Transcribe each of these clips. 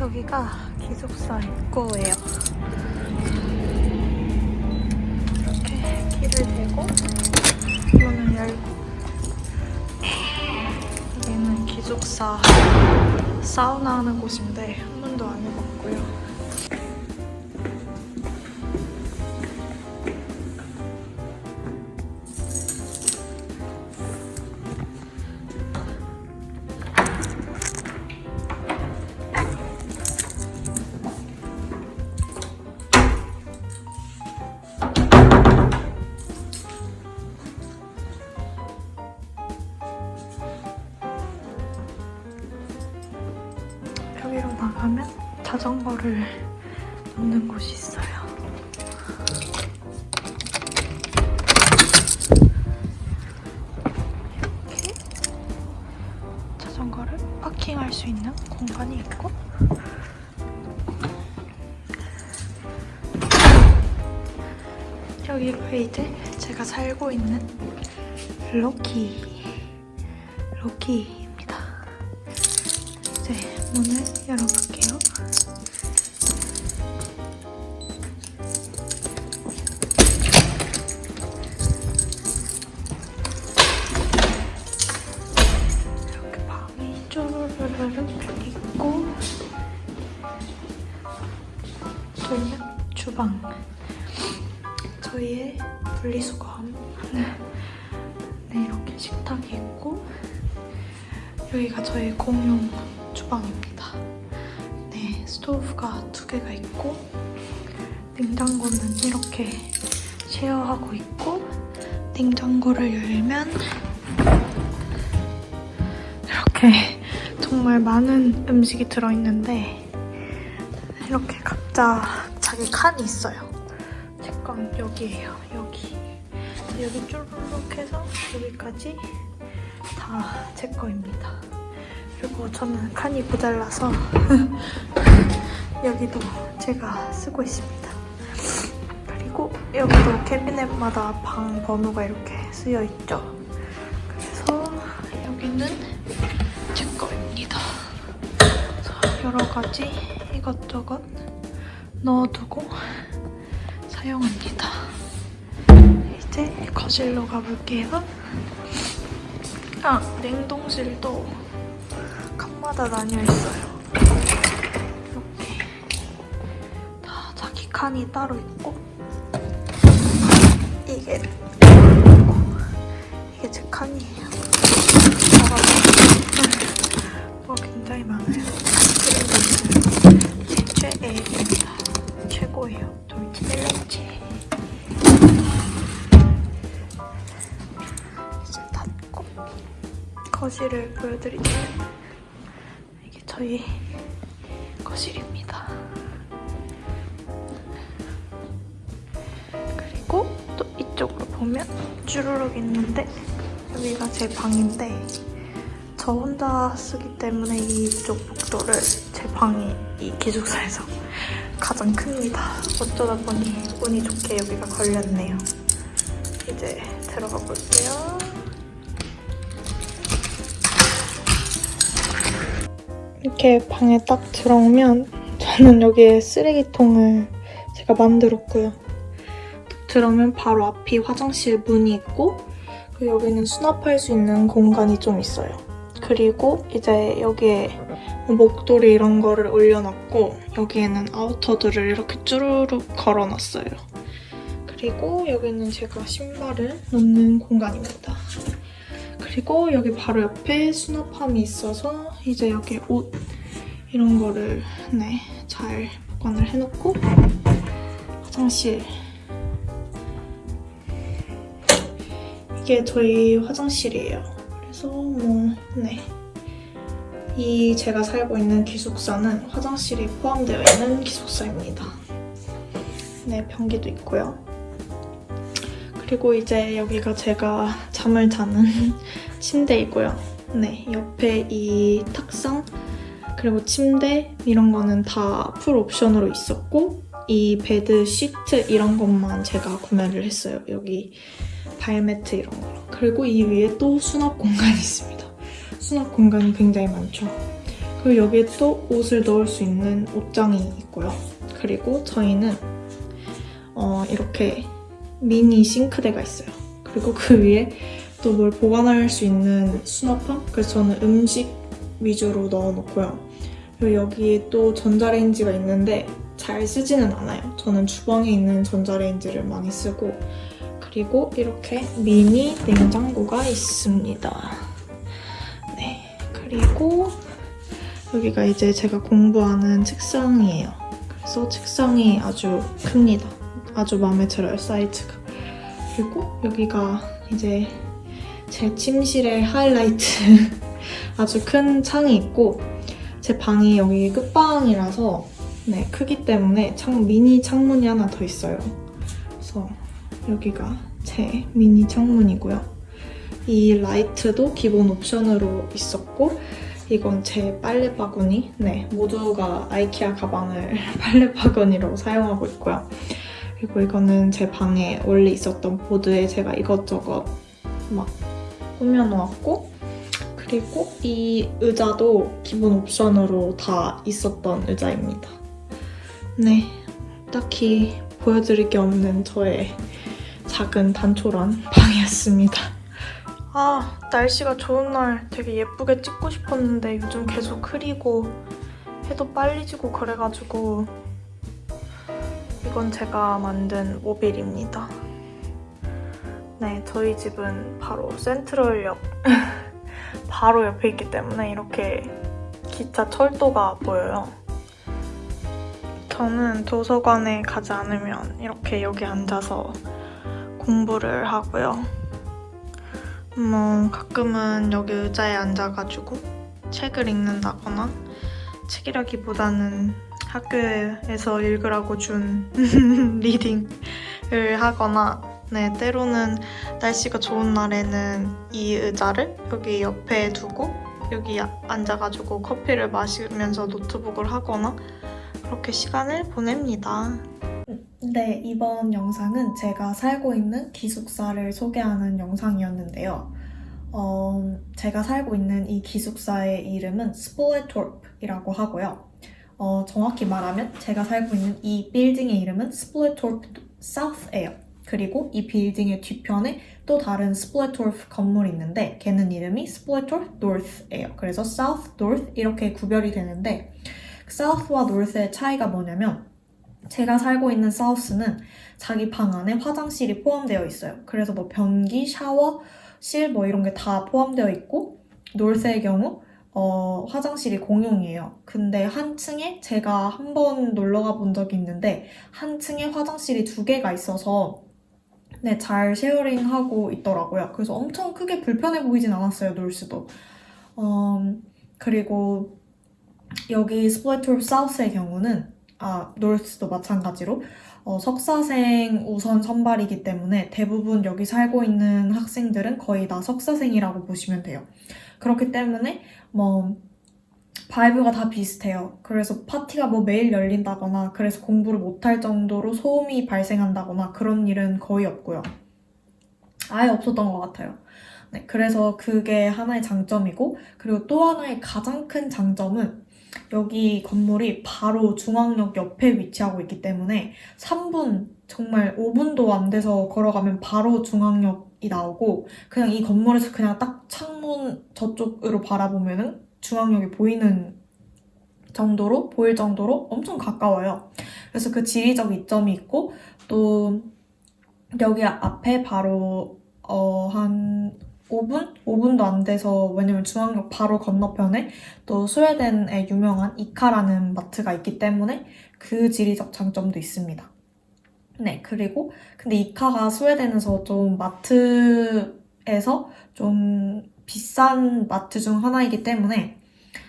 여기가 기숙사 입구예요. 이렇게 길을 대고 문을 열고 여기는 기숙사 사우나 하는 곳인데 한 번도 안 해봤고요. 놓는 곳이 있어요. 이렇게 자전거를 파킹할 수 있는 공간이 있고 여기가 이제 제가 살고 있는 로키 로키입니다. 이제 문을 열어볼게요. 주방 저희의 분리수거함 네, 이렇게 식탁이 있고 여기가 저희 공용 주방입니다. 네, 스토브가 두 개가 있고 냉장고는 이렇게 쉐어하고 있고 냉장고를 열면 이렇게 정말 많은 음식이 들어있는데 이렇게 각자 자기 칸이 있어요. 제건 여기예요. 여기. 여기 쭈르륵 해서 여기까지 다 제 거입니다. 그리고 저는 칸이 모자라서 여기도 제가 쓰고 있습니다. 그리고 여기도 캐비넷마다 방 번호가 이렇게 쓰여 있죠. 그래서 여기는 제 거입니다. 여러 가지 이것저것 넣어두고 사용합니다. 이제 거실로 가볼게요. 아, 냉동실도 칸마다 나뉘어 있어요. 이렇게 다 자기 칸이 따로 있고 이게 이게 제 칸이에요. 뭐 굉장히 많아요. 최애입니다. 최고예요. 돌치 벨라치. 이제 닫고 거실을 보여드리자면 이게 저희 거실입니다. 그리고 또 이쪽으로 보면 주르륵 있는데 여기가 제 방인데 저 혼자 쓰기 때문에 이쪽 복도를 제 방이 이 기숙사에서 가장 큽니다. 어쩌다 보니 운이 좋게 여기가 걸렸네요. 이제 들어가 볼게요. 이렇게 방에 딱 들어오면 저는 여기에 쓰레기통을 제가 만들었고요. 딱 들어오면 바로 앞이 화장실 문이 있고 그리고 여기는 수납할 수 있는 공간이 좀 있어요. 그리고 이제 여기에 목도리 이런 거를 올려놨고 여기에는 아우터들을 이렇게 쭈루룩 걸어놨어요. 그리고 여기는 제가 신발을 놓는 공간입니다. 그리고 여기 바로 옆에 수납함이 있어서 이제 여기 옷 이런 거를 네, 잘 보관을 해놓고 화장실 이게 저희 화장실이에요. 그래서 뭐 네. 이 제가 살고 있는 기숙사는 화장실이 포함되어 있는 기숙사입니다. 네, 변기도 있고요. 그리고 이제 여기가 제가 잠을 자는 침대이고요. 네, 옆에 이 탁상 그리고 침대 이런 거는 다 full option으로 있었고 이 bed sheet 이런 것만 제가 구매를 했어요. 여기 발매트 이런 거. 그리고 이 위에 또 수납 공간이 있습니다. 수납 공간이 굉장히 많죠. 그리고 여기에 또 옷을 넣을 수 있는 옷장이 있고요. 그리고 저희는 어, 이렇게 미니 싱크대가 있어요. 그리고 그 위에 또 뭘 보관할 수 있는 수납함? 그래서 저는 음식 위주로 넣어놓고요. 그리고 여기에 또 전자레인지가 있는데 잘 쓰지는 않아요. 저는 주방에 있는 전자레인지를 많이 쓰고 그리고 이렇게 미니 냉장고가 있습니다. 네, 그리고 여기가 이제 제가 공부하는 책상이에요. 그래서 책상이 아주 큽니다. 아주 마음에 들어요, 사이즈가. 그리고 여기가 이제 제 침실의 하이라이트 아주 큰 창이 있고 제 방이 여기 끝방이라서 네, 크기 때문에 창, 미니 창문이 하나 더 있어요. 그래서 여기가 제 미니 창문이고요. 이 라이트도 기본 옵션으로 있었고 이건 제 빨래 바구니. 네, 모두가 아이키아 가방을 빨래 바구니로 사용하고 있고요. 그리고 이거는 제 방에 원래 있었던 보드에 제가 이것저것 막 꾸며놓았고 그리고 이 의자도 기본 옵션으로 다 있었던 의자입니다. 네, 딱히 보여드릴 게 없는 저의 작은 단촐한 방이었습니다. 아, 날씨가 좋은 날 되게 예쁘게 찍고 싶었는데 요즘 계속 흐리고 해도 빨리 지고 그래가지고 이건 제가 만든 모빌입니다. 네, 저희 집은 바로 센트럴역 바로 옆에 있기 때문에 이렇게 기차 철도가 보여요. 저는 도서관에 가지 않으면 이렇게 여기 앉아서 공부를 하고요. 뭐 가끔은 여기 의자에 앉아가지고 책을 읽는다거나 책이라기보다는 학교에서 읽으라고 준 리딩을 하거나 네 때로는 날씨가 좋은 날에는 이 의자를 여기 옆에 두고 여기 앉아가지고 커피를 마시면서 노트북을 하거나 그렇게 시간을 보냅니다. 네, 이번 영상은 제가 살고 있는 기숙사를 소개하는 영상이었는데요. 어, 제가 살고 있는 이 기숙사의 이름은 스플레토프이라고 하고요. 어, 정확히 말하면 제가 살고 있는 이 빌딩의 이름은 스플레토프 South예요. 그리고 이 빌딩의 뒤편에 또 다른 스플레토프 건물이 있는데 걔는 이름이 스플레토프 North예요. 그래서 South, North 이렇게 구별이 되는데 사우스와 노스의 차이가 뭐냐면 제가 살고 있는 South는 자기 방 안에 화장실이 포함되어 있어요. 그래서 뭐 변기, 샤워 실 뭐 이런 게 다 포함되어 있고 North의 경우 어, 화장실이 공용이에요. 근데 한 층에 제가 한 번 놀러 가 본 적이 있는데 한 층에 화장실이 두 개가 있어서 네, 잘 sharing하고 있더라고요. 그래서 엄청 크게 불편해 보이진 않았어요, North도. 어, 그리고 여기 스플레토프 South의 경우는 아, North도 마찬가지로 어, 석사생 우선 선발이기 때문에 대부분 여기 살고 있는 학생들은 거의 다 석사생이라고 보시면 돼요. 그렇기 때문에 뭐 vibe가 다 비슷해요. 그래서 파티가 뭐 매일 열린다거나 그래서 공부를 못할 정도로 소음이 발생한다거나 그런 일은 거의 없고요. 아예 없었던 것 같아요. 네, 그래서 그게 하나의 장점이고 그리고 또 하나의 가장 큰 장점은 여기 건물이 바로 중앙역 옆에 위치하고 있기 때문에 3분, 정말 5분도 안 돼서 걸어가면 바로 중앙역이 나오고 그냥 이 건물에서 그냥 딱 창문 저쪽으로 바라보면 중앙역이 보이는 정도로 보일 정도로 엄청 가까워요. 그래서 그 지리적 이점이 있고 또 여기 앞에 바로 어, 한 5분? 5분도 안 돼서 왜냐면 중앙역 바로 건너편에 또 스웨덴의 유명한 이카라는 마트가 있기 때문에 그 지리적 장점도 있습니다. 네, 그리고 근데 이카가 스웨덴에서 좀 마트에서 좀 비싼 마트 중 하나이기 때문에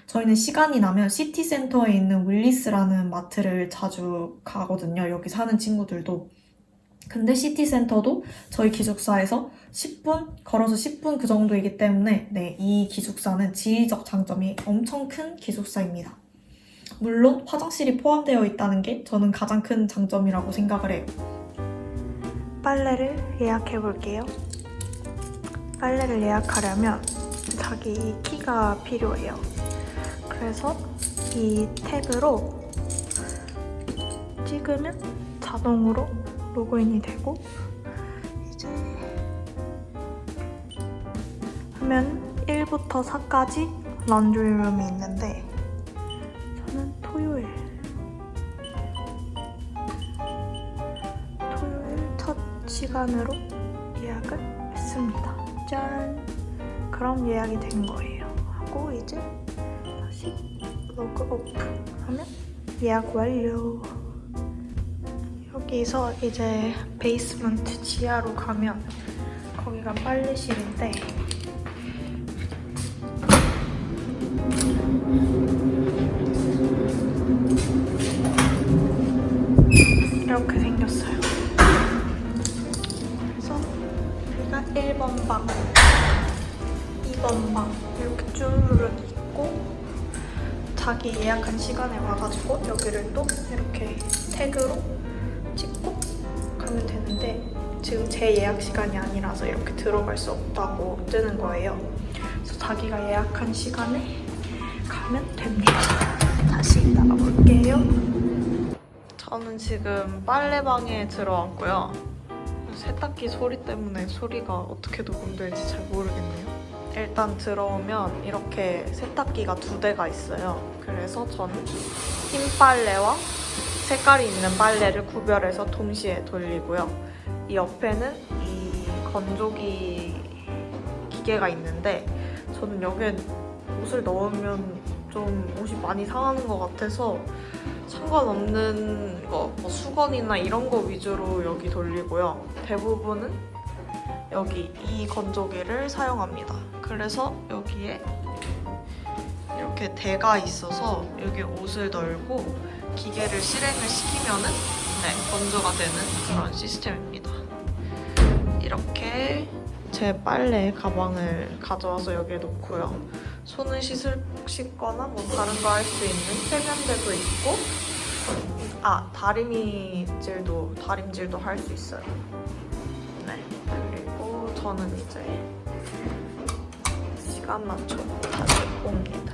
저희는 시간이 나면 시티센터에 있는 윌리스라는 마트를 자주 가거든요. 여기 사는 친구들도. 근데 시티센터도 저희 기숙사에서 10분? 걸어서 10분 그 정도이기 때문에 네, 이 기숙사는 지리적 장점이 엄청 큰 기숙사입니다. 물론 화장실이 포함되어 있다는 게 저는 가장 큰 장점이라고 생각을 해요. 빨래를 예약해 볼게요. 빨래를 예약하려면 자기 키가 필요해요. 그래서 이 탭으로 찍으면 자동으로 로그인이 되고 이제 하면 1부터 4까지 런드리룸이 있는데 저는 토요일 토요일 첫 시간으로 예약을 했습니다. 짠! 그럼 예약이 된 거예요. 하고 이제 다시 log off 하면 예약 완료. 여기서 이제 basement 지하로 가면 거기가 빨래실인데 이렇게 생겼어요. 그래서 여기가 1번 방, 2번 방 이렇게 쭈르륵 있고 자기 예약한 시간에 와가지고 여기를 또 이렇게 태그로 지금 제 예약 시간이 아니라서 이렇게 들어갈 수 없다고 뜨는 거예요. 그래서 자기가 예약한 시간에 가면 됩니다. 다시 나가볼게요. 저는 지금 빨래방에 들어왔고요. 세탁기 소리 때문에 소리가 어떻게 녹음될지 잘 모르겠네요. 일단 들어오면 이렇게 세탁기가 두 대가 있어요. 그래서 저는 흰 빨래와 색깔이 있는 빨래를 구별해서 동시에 돌리고요. 이 옆에는 이 건조기 기계가 있는데 저는 여기에 옷을 넣으면 좀 옷이 많이 상하는 것 같아서 상관없는 거, 뭐 수건이나 이런 거 위주로 여기 돌리고요. 대부분은 여기 이 건조기를 사용합니다. 그래서 여기에 이렇게 대가 있어서 여기 옷을 널고 기계를 실행을 시키면은 네, 건조가 되는 그런 시스템입니다. 이렇게 제 빨래 가방을 가져와서 여기에 놓고요. 손을 씻을, 씻거나 뭐 다른 거 할 수 있는 세면대도 있고 아 다리미질도 다림질도 할 수 있어요. 네 그리고 저는 이제 시간 맞춰 다시 옵니다.